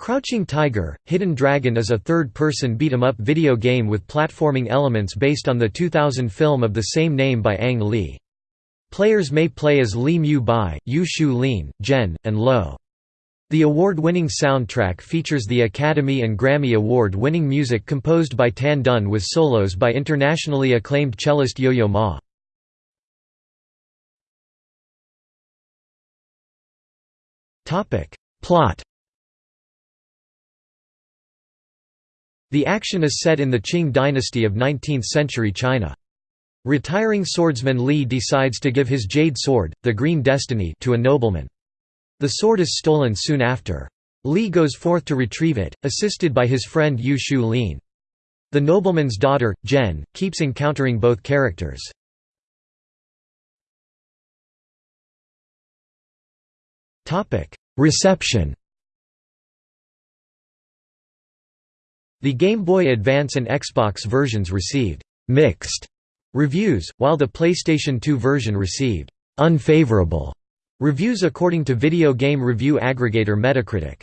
Crouching Tiger, Hidden Dragon is a third-person beat-em-up video game with platforming elements based on the 2000 film of the same name by Ang Lee. Players may play as Li Mu Bai, Yu Shu Lien, Jen, and Lo. The award-winning soundtrack features the Academy and Grammy Award-winning music composed by Tan Dun with solos by internationally acclaimed cellist Yo-Yo Ma. Plot The action is set in the Qing dynasty of 19th-century China. Retiring swordsman Li decides to give his jade sword, the Green Destiny, to a nobleman. The sword is stolen soon after. Li goes forth to retrieve it, assisted by his friend Yu Shu Lien. The nobleman's daughter, Jen, keeps encountering both characters. Reception The Game Boy Advance and Xbox versions received «mixed» reviews, while the PlayStation 2 version received «unfavorable» reviews according to video game review aggregator Metacritic.